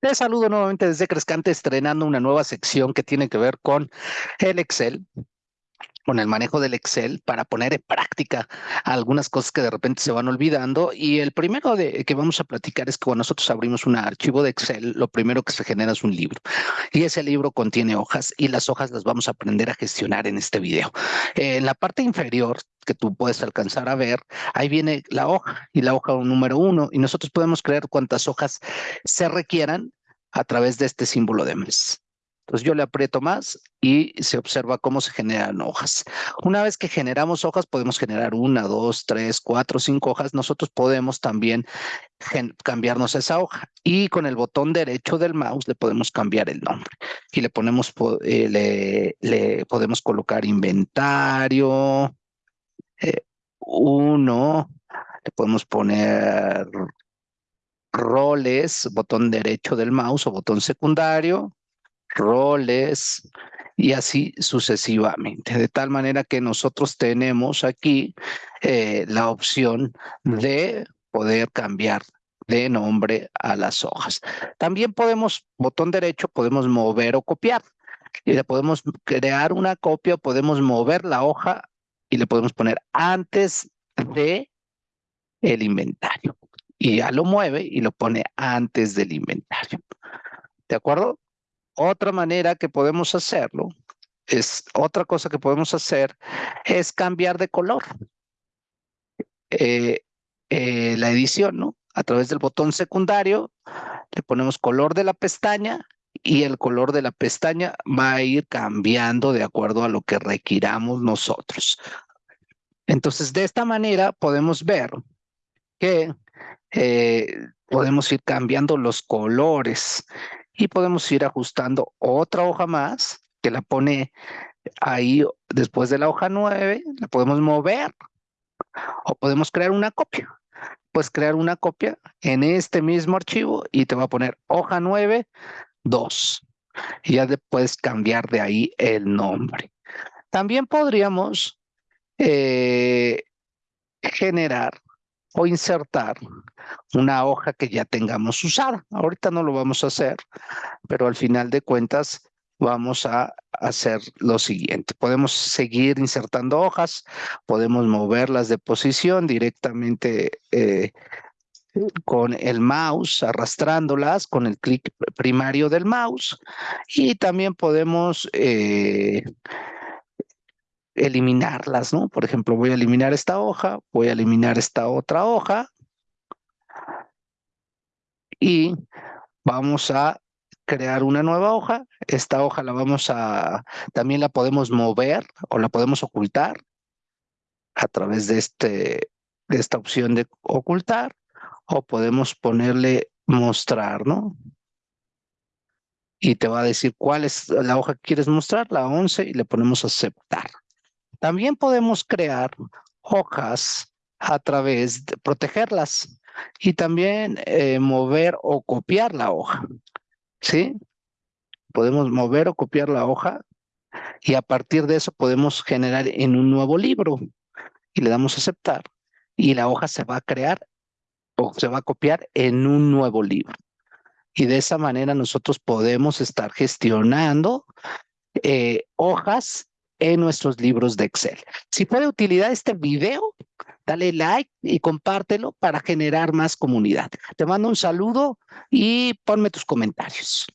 Te saludo nuevamente desde Crescante, estrenando una nueva sección que tiene que ver con el Excel, con el manejo del Excel para poner en práctica algunas cosas que de repente se van olvidando. Y el primero de, que vamos a platicar es que cuando nosotros abrimos un archivo de Excel, lo primero que se genera es un libro. Y ese libro contiene hojas y las hojas las vamos a aprender a gestionar en este video. en la parte inferior que tú puedes alcanzar a ver, ahí viene la hoja y la hoja número uno y nosotros podemos crear cuántas hojas se requieran a través de este símbolo de mes. Entonces yo le aprieto más y se observa cómo se generan hojas. Una vez que generamos hojas, podemos generar una, dos, tres, cuatro, cinco hojas. Nosotros podemos también cambiarnos esa hoja y con el botón derecho del mouse le podemos cambiar el nombre y le ponemos, eh, le, podemos colocar inventario, eh, uno, le podemos poner roles, botón derecho del mouse o botón secundario, roles y así sucesivamente. De tal manera que nosotros tenemos aquí eh, la opción de poder cambiar de nombre a las hojas. También podemos, botón derecho, podemos mover o copiar. Y le podemos crear una copia, podemos mover la hoja y le podemos poner antes de el inventario. Y ya lo mueve y lo pone antes del inventario. ¿De acuerdo? Otra manera que podemos hacerlo es, otra cosa que podemos hacer es cambiar de color. Eh, eh, la edición, ¿no? A través del botón secundario le ponemos color de la pestaña y el color de la pestaña va a ir cambiando de acuerdo a lo que requiramos nosotros. Entonces, de esta manera podemos ver que eh, podemos ir cambiando los colores y podemos ir ajustando otra hoja más que la pone ahí después de la hoja 9, la podemos mover o podemos crear una copia. Puedes crear una copia en este mismo archivo y te va a poner hoja 9, 2. Y ya puedes cambiar de ahí el nombre. También podríamos eh, generar o insertar una hoja que ya tengamos usada. Ahorita no lo vamos a hacer, pero al final de cuentas vamos a hacer lo siguiente. Podemos seguir insertando hojas, podemos moverlas de posición directamente eh, con el mouse, arrastrándolas con el clic primario del mouse y también podemos eh, eliminarlas, ¿no? Por ejemplo, voy a eliminar esta hoja, voy a eliminar esta otra hoja y vamos a crear una nueva hoja. Esta hoja la vamos a, también la podemos mover o la podemos ocultar a través de, este, de esta opción de ocultar o podemos ponerle mostrar, ¿no? Y te va a decir cuál es la hoja que quieres mostrar, la 11, y le ponemos aceptar. También podemos crear hojas a través de protegerlas y también eh, mover o copiar la hoja. ¿Sí? Podemos mover o copiar la hoja y a partir de eso podemos generar en un nuevo libro y le damos aceptar y la hoja se va a crear o se va a copiar en un nuevo libro. Y de esa manera nosotros podemos estar gestionando eh, hojas en nuestros libros de Excel. Si fue de utilidad este video, dale like y compártelo para generar más comunidad. Te mando un saludo y ponme tus comentarios.